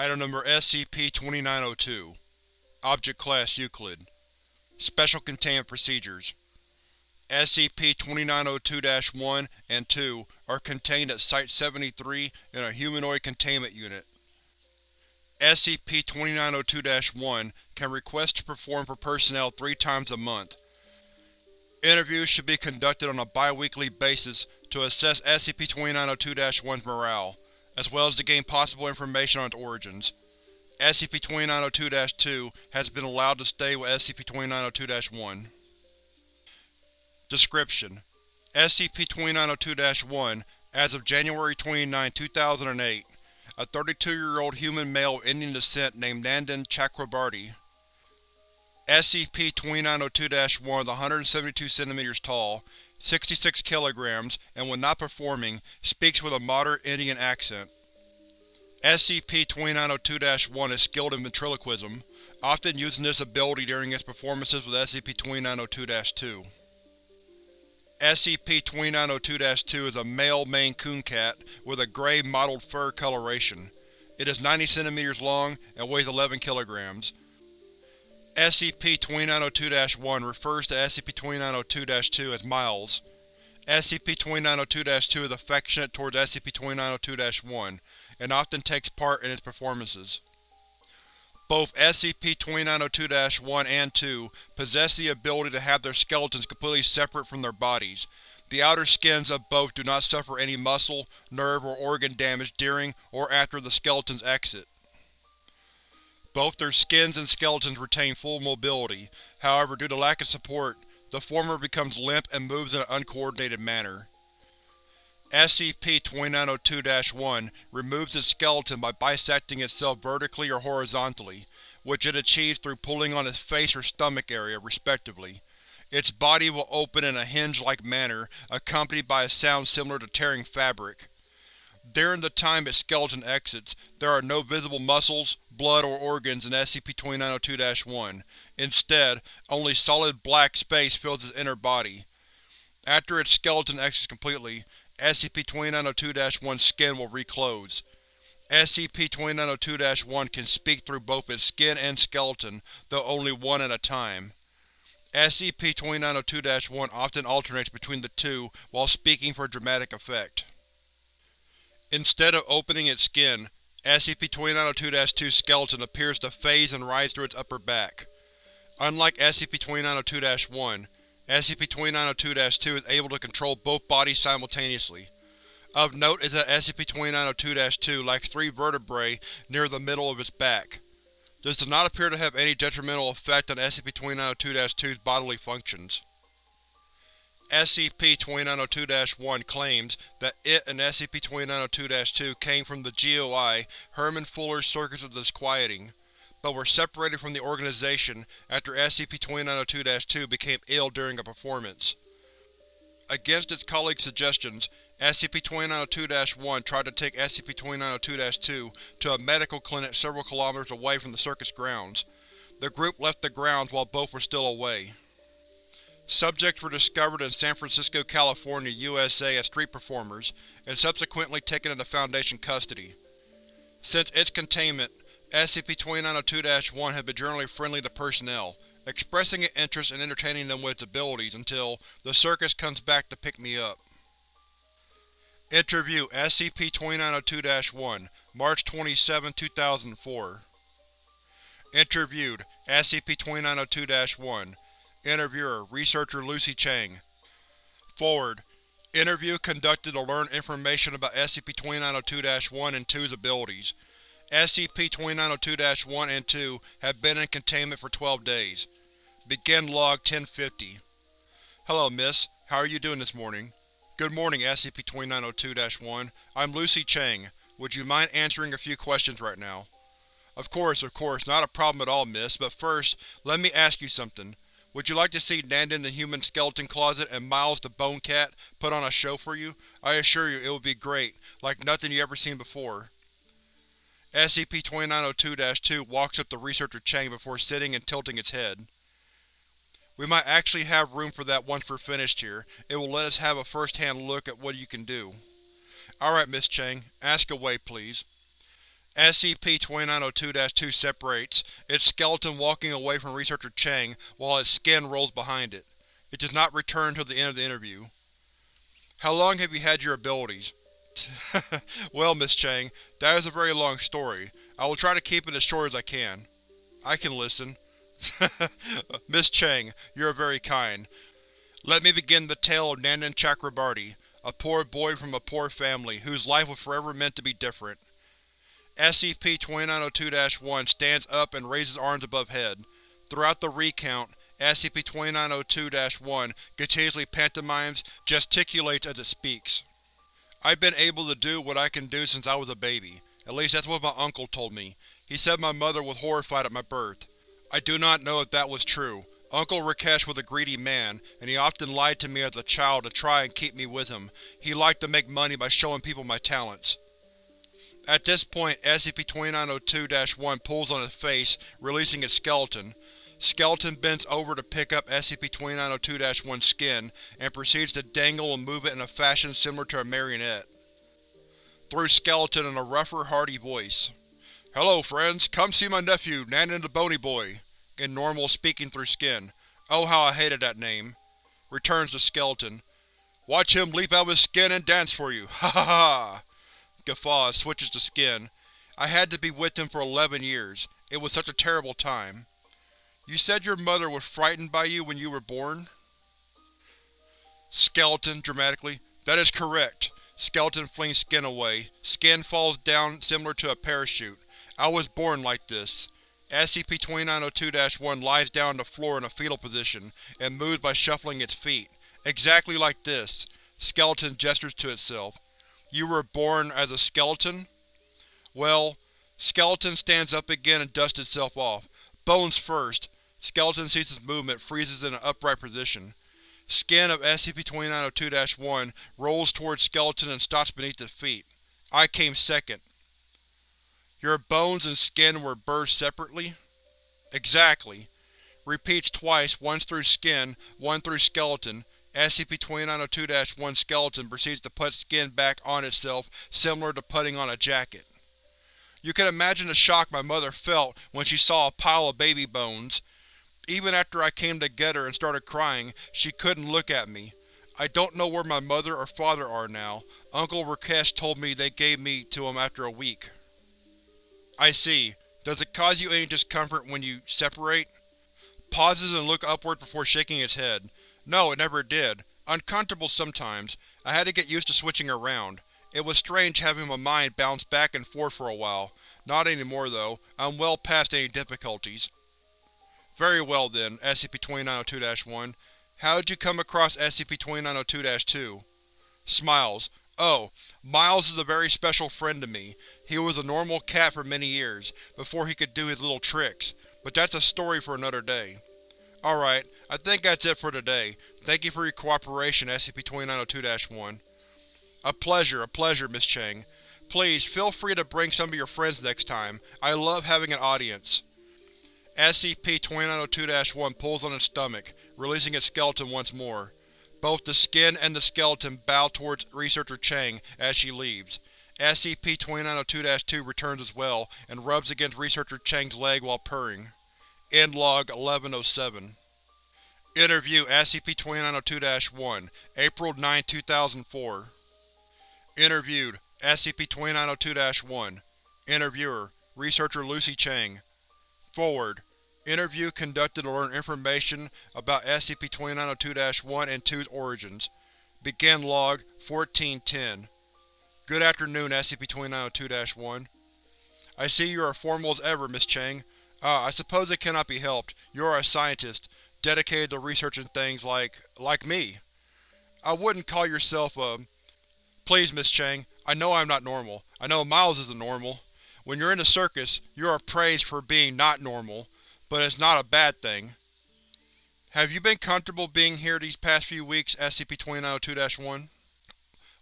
Item Number SCP-2902 Object Class Euclid Special Containment Procedures SCP-2902-1 and 2 are contained at Site-73 in a humanoid containment unit. SCP-2902-1 can request to perform for personnel three times a month. Interviews should be conducted on a bi-weekly basis to assess SCP-2902-1's morale, as well as to gain possible information on its origins. SCP-2902-2 has been allowed to stay with SCP-2902-1. Description: SCP-2902-1, as of January 29, 2008, a 32-year-old human male of Indian descent named Nandan Chakrabarty. SCP-2902-1 is 172 cm tall, 66 kg, and when not performing, speaks with a moderate Indian accent. SCP-2902-1 is skilled in ventriloquism, often using this ability during its performances with SCP-2902-2. SCP-2902-2 is a male Maine Coon cat with a gray mottled fur coloration. It is 90 cm long and weighs 11 kg. SCP-2902-1 refers to SCP-2902-2 as Miles. SCP-2902-2 is affectionate towards SCP-2902-1, and often takes part in its performances. Both SCP-2902-1 and 2 possess the ability to have their skeletons completely separate from their bodies. The outer skins of both do not suffer any muscle, nerve, or organ damage during or after the skeleton's exit. Both their skins and skeletons retain full mobility, however due to lack of support, the former becomes limp and moves in an uncoordinated manner. SCP-2902-1 removes its skeleton by bisecting itself vertically or horizontally, which it achieves through pulling on its face or stomach area, respectively. Its body will open in a hinge-like manner, accompanied by a sound similar to tearing fabric. During the time its skeleton exits, there are no visible muscles, blood, or organs in SCP-2902-1. Instead, only solid black space fills its inner body. After its skeleton exits completely, SCP-2902-1's skin will reclose. SCP-2902-1 can speak through both its skin and skeleton, though only one at a time. SCP-2902-1 often alternates between the two while speaking for dramatic effect. Instead of opening its skin, SCP-2902-2's skeleton appears to phase and rise through its upper back. Unlike SCP-2902-1, SCP-2902-2 is able to control both bodies simultaneously. Of note is that SCP-2902-2 lacks three vertebrae near the middle of its back. This does not appear to have any detrimental effect on SCP-2902-2's bodily functions. SCP-2902-1 claims that it and SCP-2902-2 came from the GOI Herman Fuller's Circus of Disquieting but were separated from the organization after SCP-2902-2 became ill during a performance. Against its colleagues' suggestions, SCP-2902-1 tried to take SCP-2902-2 to a medical clinic several kilometers away from the circus grounds. The group left the grounds while both were still away. Subjects were discovered in San Francisco, California, USA as street performers, and subsequently taken into Foundation custody. Since its containment, SCP-2902-1 has been generally friendly to personnel, expressing an interest in entertaining them with its abilities until the circus comes back to pick me up. Interview SCP-2902-1, March 27, 2004 Interviewed SCP-2902-1 Interviewer Researcher Lucy Chang Forward Interview conducted to learn information about SCP-2902-1 and 2's abilities. SCP-2902-1 and 2 have been in containment for 12 days. Begin Log 1050 Hello, Miss. How are you doing this morning? Good morning, SCP-2902-1. I'm Lucy Chang. Would you mind answering a few questions right now? Of course, of course, not a problem at all, miss, but first, let me ask you something. Would you like to see Nandan the Human Skeleton Closet and Miles the Bone Cat put on a show for you? I assure you it will be great, like nothing you ever seen before. SCP-2902-2 walks up to Researcher Chang before sitting and tilting its head. We might actually have room for that once we're finished here. It will let us have a first-hand look at what you can do. Alright, Miss Chang. Ask away, please. SCP-2902-2 separates, its skeleton walking away from Researcher Chang while its skin rolls behind it. It does not return until the end of the interview. How long have you had your abilities? well, Miss Chang, that is a very long story. I will try to keep it as short as I can. I can listen. Miss Chang, you are very kind. Let me begin the tale of Nandan Chakrabarty, a poor boy from a poor family, whose life was forever meant to be different. SCP-2902-1 stands up and raises arms above head. Throughout the recount, SCP-2902-1 continuously pantomimes, gesticulates as it speaks. I've been able to do what I can do since I was a baby. At least that's what my uncle told me. He said my mother was horrified at my birth. I do not know if that was true. Uncle Rakesh was a greedy man, and he often lied to me as a child to try and keep me with him. He liked to make money by showing people my talents. At this point, SCP-2902-1 pulls on its face, releasing its skeleton. Skeleton bends over to pick up SCP-2902-1's skin, and proceeds to dangle and move it in a fashion similar to a marionette. Through Skeleton in a rougher, hearty voice. Hello friends, come see my nephew, Nandan the Bony Boy. In normal, speaking through skin. Oh how I hated that name. Returns to Skeleton. Watch him leap out of his skin and dance for you, ha ha ha! Guffaws, switches to skin. I had to be with him for eleven years. It was such a terrible time. You said your mother was frightened by you when you were born? Skeleton, dramatically. That is correct. Skeleton flings skin away. Skin falls down similar to a parachute. I was born like this. SCP-2902-1 lies down on the floor in a fetal position, and moves by shuffling its feet. Exactly like this. Skeleton gestures to itself. You were born as a skeleton? Well, Skeleton stands up again and dusts itself off. Bones first. Skeleton ceases movement, freezes in an upright position. Skin of SCP-2902-1 rolls towards Skeleton and stops beneath its feet. I came second. Your bones and skin were burst separately? Exactly. Repeats twice, once through skin, one through skeleton. SCP-2902-1 skeleton proceeds to put skin back on itself, similar to putting on a jacket. You can imagine the shock my mother felt when she saw a pile of baby bones. Even after I came to get her and started crying, she couldn't look at me. I don't know where my mother or father are now. Uncle Rakesh told me they gave me to him after a week. I see. Does it cause you any discomfort when you separate? Pauses and look upward before shaking its head. No, it never did. Uncomfortable sometimes. I had to get used to switching around. It was strange having my mind bounce back and forth for a while. Not anymore, though. I'm well past any difficulties. Very well then, SCP-2902-1. How did you come across SCP-2902-2? Smiles. Oh, Miles is a very special friend to me. He was a normal cat for many years, before he could do his little tricks, but that's a story for another day. Alright, I think that's it for today. Thank you for your cooperation, SCP-2902-1. A pleasure, a pleasure, Miss Chang. Please, feel free to bring some of your friends next time. I love having an audience. SCP-2902-1 pulls on its stomach, releasing its skeleton once more. Both the skin and the skeleton bow towards Researcher Chang as she leaves. SCP-2902-2 returns as well, and rubs against Researcher Chang's leg while purring. End log 1107 Interview SCP-2902-1 April 9, 2004 Interviewed SCP-2902-1 Interviewer Researcher Lucy Chang Forward Interview conducted to learn information about SCP-2902-1 and 2's origins. Begin log 1410 Good afternoon, SCP-2902-1. I see you are formal as ever, Miss Chang. Ah, I suppose it cannot be helped. You are a scientist, dedicated to researching things like… like me. I wouldn't call yourself a… Please, Miss Chang, I know I am not normal. I know Miles isn't normal. When you're in a circus, you are praised for being not normal, but it's not a bad thing. Have you been comfortable being here these past few weeks, SCP-2902-1?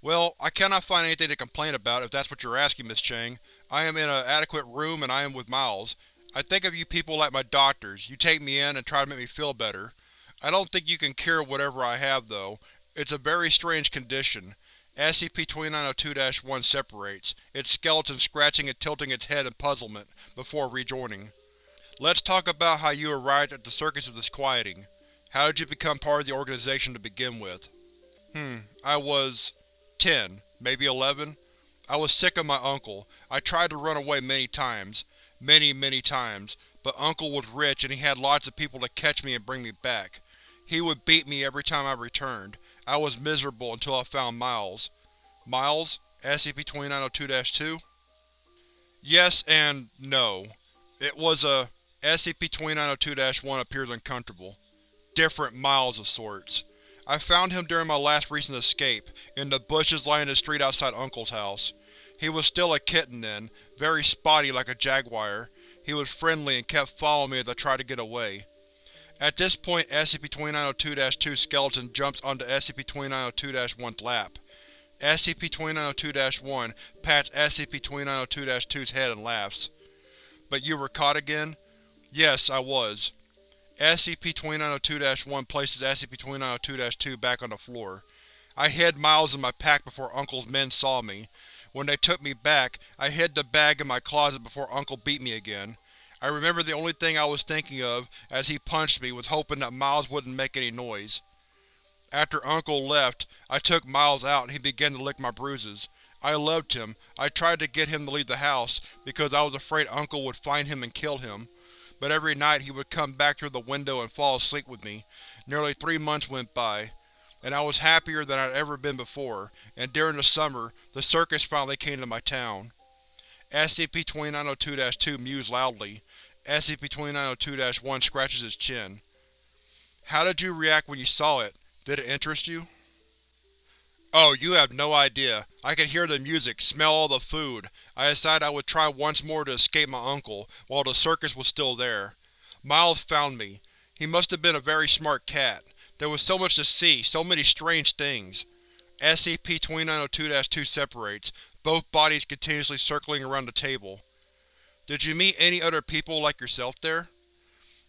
Well, I cannot find anything to complain about if that's what you're asking, Miss Chang. I am in an adequate room and I am with Miles. I think of you people like my doctors. You take me in and try to make me feel better. I don't think you can cure whatever I have, though. It's a very strange condition. SCP-2902-1 separates, its skeleton scratching and tilting its head in puzzlement, before rejoining. Let's talk about how you arrived at the Circus of Disquieting. How did you become part of the organization to begin with? Hmm, I was… 10, maybe 11? I was sick of my uncle. I tried to run away many times. Many, many times. But Uncle was rich and he had lots of people to catch me and bring me back. He would beat me every time I returned. I was miserable until I found Miles. Miles? SCP-2902-2? Yes and no. It was a… SCP-2902-1 appears uncomfortable. Different Miles of sorts. I found him during my last recent escape, in the bushes lining the street outside Uncle's house. He was still a kitten then, very spotty like a jaguar. He was friendly and kept following me as I tried to get away. At this point SCP-2902-2 skeleton jumps onto SCP-2902-1's lap. SCP-2902-1 pats SCP-2902-2's head and laughs. But you were caught again? Yes, I was. SCP-2902-1 places SCP-2902-2 back on the floor. I hid Miles in my pack before Uncle's men saw me. When they took me back, I hid the bag in my closet before Uncle beat me again. I remember the only thing I was thinking of as he punched me was hoping that Miles wouldn't make any noise. After Uncle left, I took Miles out and he began to lick my bruises. I loved him. I tried to get him to leave the house, because I was afraid Uncle would find him and kill him. But every night he would come back through the window and fall asleep with me. Nearly three months went by, and I was happier than I'd ever been before, and during the summer, the circus finally came to my town. SCP-2902-2 mews loudly. SCP-2902-1 scratches its chin. How did you react when you saw it? Did it interest you? Oh, you have no idea. I could hear the music, smell all the food. I decided I would try once more to escape my uncle, while the circus was still there. Miles found me. He must have been a very smart cat. There was so much to see, so many strange things. SCP-2902-2 separates, both bodies continuously circling around the table. Did you meet any other people like yourself there?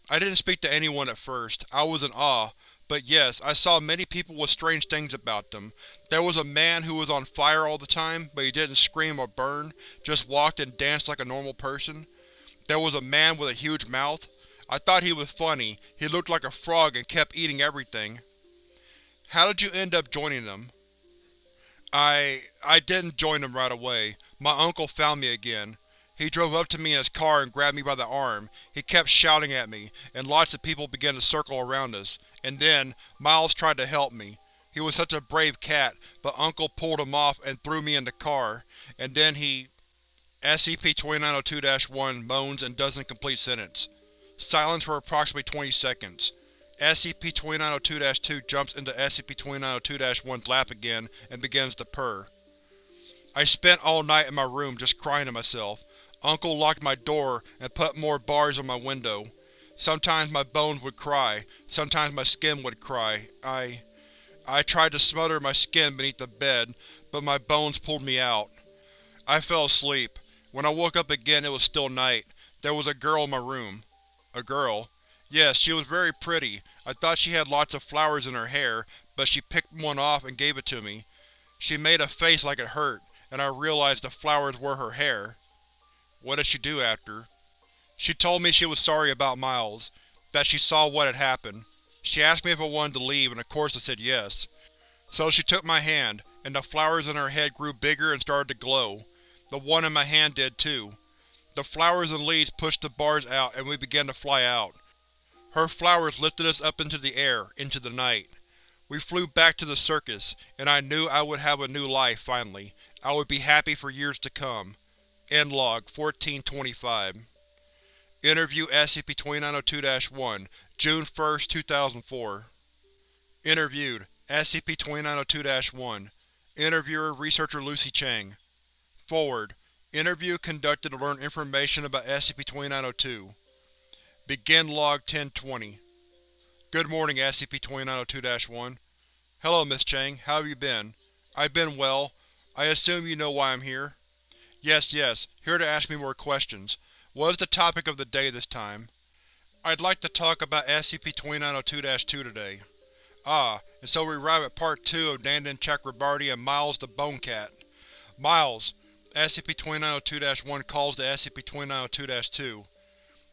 I didn't speak to anyone at first. I was in awe. But yes, I saw many people with strange things about them. There was a man who was on fire all the time, but he didn't scream or burn, just walked and danced like a normal person. There was a man with a huge mouth. I thought he was funny. He looked like a frog and kept eating everything. How did you end up joining them? I… I didn't join them right away. My uncle found me again. He drove up to me in his car and grabbed me by the arm. He kept shouting at me, and lots of people began to circle around us. And then, Miles tried to help me. He was such a brave cat, but Uncle pulled him off and threw me in the car. And then he… SCP-2902-1 moans and doesn't complete sentence. Silence for approximately 20 seconds. SCP-2902-2 jumps into SCP-2902-1's lap again and begins to purr. I spent all night in my room just crying to myself. Uncle locked my door and put more bars on my window. Sometimes my bones would cry, sometimes my skin would cry. I… I tried to smother my skin beneath the bed, but my bones pulled me out. I fell asleep. When I woke up again it was still night. There was a girl in my room. A girl. Yes, she was very pretty. I thought she had lots of flowers in her hair, but she picked one off and gave it to me. She made a face like it hurt, and I realized the flowers were her hair. What did she do after? She told me she was sorry about Miles, that she saw what had happened. She asked me if I wanted to leave, and of course I said yes. So she took my hand, and the flowers in her head grew bigger and started to glow. The one in my hand did too. The flowers and leaves pushed the bars out and we began to fly out. Her flowers lifted us up into the air, into the night. We flew back to the circus, and I knew I would have a new life, finally. I would be happy for years to come. End log 1425 Interview SCP-2902-1 June 1, 2004 Interviewed SCP-2902-1 Interviewer Researcher Lucy Chang Forward Interview conducted to learn information about SCP-2902 Begin Log 1020 Good morning, SCP-2902-1 Hello, Miss Chang. How have you been? I've been well. I assume you know why I'm here? Yes, yes. Here to ask me more questions. What is the topic of the day this time? I'd like to talk about SCP-2902-2 today. Ah, and so we arrive at Part 2 of Nandan Chakrabarty and Miles the Bone Cat. Miles, SCP-2902-1 calls to SCP-2902-2.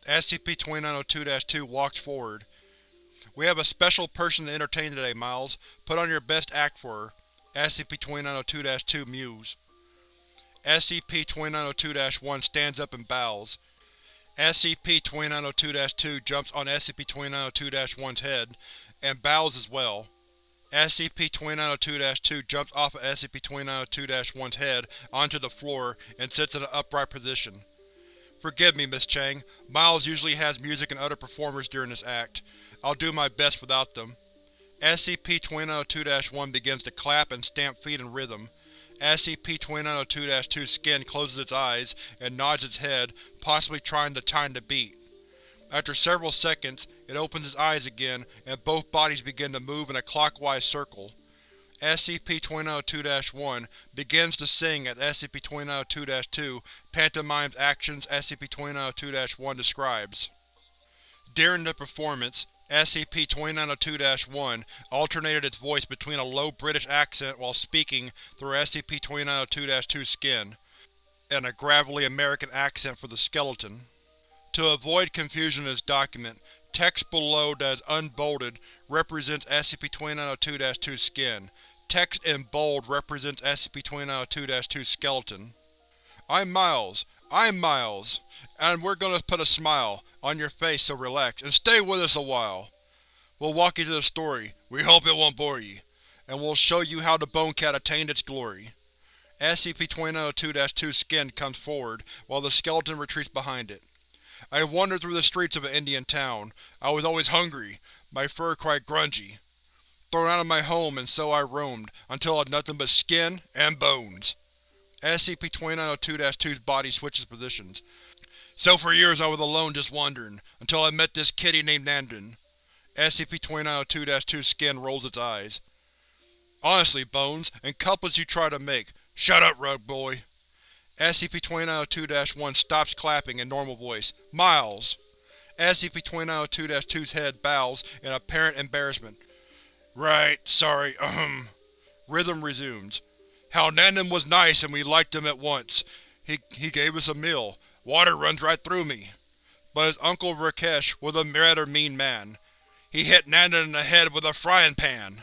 SCP-2902-2 walks forward. We have a special person to entertain today, Miles. Put on your best act for her. SCP-2902-2 mews. SCP-2902-1 stands up and bows. SCP-2902-2 jumps on SCP-2902-1's head, and bows as well. SCP-2902-2 jumps off of SCP-2902-1's head onto the floor and sits in an upright position. Forgive me, Miss Chang. Miles usually has music and other performers during this act. I'll do my best without them. SCP-2902-1 begins to clap and stamp feet in rhythm. SCP-2902-2's skin closes its eyes and nods its head, possibly trying to time the beat. After several seconds, it opens its eyes again, and both bodies begin to move in a clockwise circle. SCP-2902-1 begins to sing as SCP-2902-2 pantomimes actions SCP-2902-1 describes. During the performance, SCP-2902-1 alternated its voice between a low British accent while speaking through SCP-2902-2's skin, and a gravelly American accent for the skeleton. To avoid confusion in this document, text below that is unbolded represents SCP-2902-2's skin. Text in bold represents SCP-2902-2's skeleton. I'm Miles. I'm Miles. And we're gonna put a smile on your face, so relax, and stay with us a while. We'll walk you through the story, we hope it won't bore you, and we'll show you how the Bone Cat attained its glory. SCP-2902-2's skin comes forward, while the skeleton retreats behind it. I wandered through the streets of an Indian town. I was always hungry, my fur quite grungy. Thrown out of my home and so I roamed, until I had nothing but skin and bones. SCP-2902-2's body switches positions. So for years I was alone just wandering, until I met this kitty named Nandan. SCP-2902-2's skin rolls its eyes. Honestly, Bones, and couplets you try to make. Shut up, rug boy. SCP-2902-1 stops clapping in normal voice. Miles! SCP-2902-2's head bows in apparent embarrassment. Right, sorry, ahem. Rhythm resumes. How Nandan was nice and we liked him at once. He, he gave us a meal. Water runs right through me. But his uncle Rakesh was a rather mean man. He hit Nandan in the head with a frying pan.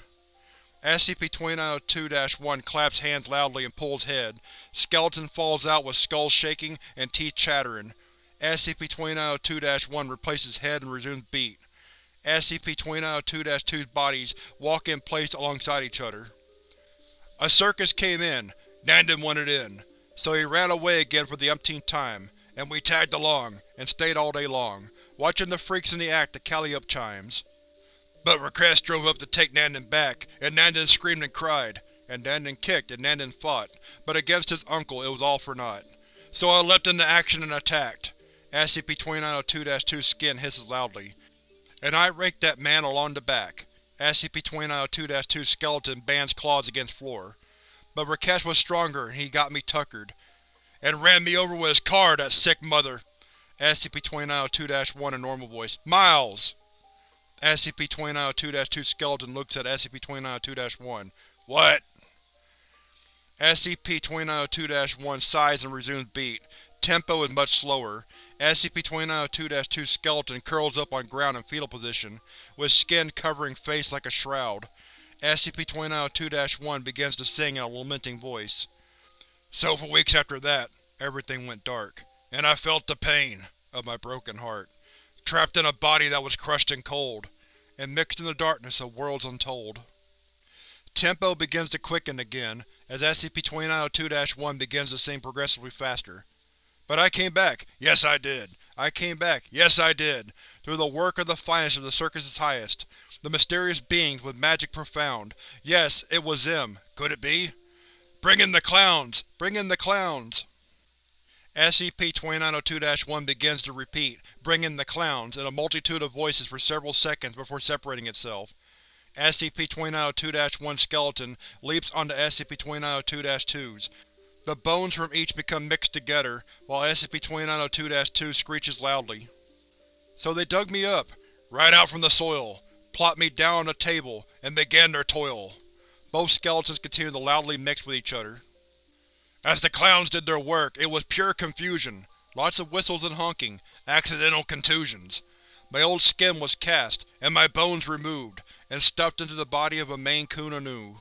SCP-2902-1 claps hands loudly and pulls head. Skeleton falls out with skull shaking and teeth chattering. SCP-2902-1 replaces head and resumes beat. SCP-2902-2's bodies walk in place alongside each other. A circus came in. Nandan wanted in. So he ran away again for the umpteenth time, and we tagged along, and stayed all day long, watching the freaks in the act to Calliope chimes. But Rakesh drove up to take Nandan back, and Nandan screamed and cried, and Nandan kicked and Nandan fought, but against his uncle it was all for naught. So I leapt into action and attacked. SCP-2902-2's skin hisses loudly, and I raked that man along the back. SCP-2902-2's skeleton bands claws against floor. But Rakesh was stronger and he got me tuckered. And ran me over with his car, that sick mother! SCP-2902-1 in normal voice. Miles! SCP-2902-2 skeleton looks at SCP-2902-1. What? SCP-2902-1 sighs and resumes beat. Tempo is much slower. SCP-2902-2 skeleton curls up on ground in fetal position, with skin covering face like a shroud. SCP-2902-1 begins to sing in a lamenting voice. So for weeks after that, everything went dark, and I felt the pain of my broken heart, trapped in a body that was crushed and cold, and mixed in the darkness of worlds untold. Tempo begins to quicken again, as SCP-2902-1 begins to sing progressively faster. But I came back, yes I did. I came back, yes I did, through the work of the finest of the Circus's highest, the mysterious beings with magic profound. Yes, it was them. Could it be? Bring in the clowns! Bring in the clowns! SCP-2902-1 begins to repeat, Bring in the clowns, in a multitude of voices for several seconds before separating itself. SCP-2902-1 skeleton leaps onto SCP-2902-2's. The bones from each become mixed together, while SCP-2902-2 screeches loudly. So they dug me up, right out from the soil, plopped me down on a table, and began their toil. Both skeletons continue to loudly mix with each other. As the clowns did their work, it was pure confusion. Lots of whistles and honking, accidental contusions. My old skin was cast, and my bones removed, and stuffed into the body of a Maine Coon anew.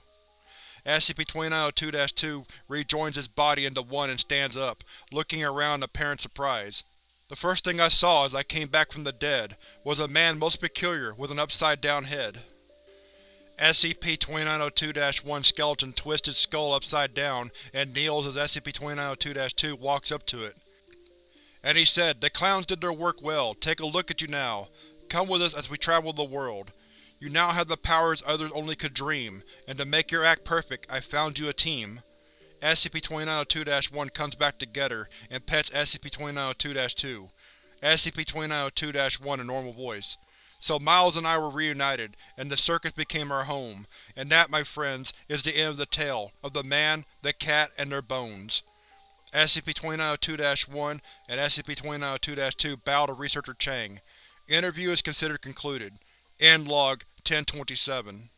SCP-2902-2 rejoins its body into one and stands up, looking around in apparent surprise. The first thing I saw as I came back from the dead was a man most peculiar with an upside-down head. SCP-2902-1 skeleton twists its skull upside down and kneels as SCP-2902-2 walks up to it. And he said, The clowns did their work well, take a look at you now. Come with us as we travel the world. You now have the powers others only could dream, and to make your act perfect, I found you a team. SCP-2902-1 comes back together and pets SCP-2902-2. SCP-2902-1 a normal voice. So Miles and I were reunited, and the circus became our home, and that, my friends, is the end of the tale, of the man, the cat, and their bones. SCP-2902-1 and SCP-2902-2 bow to Researcher Chang. Interview is considered concluded. End log 1027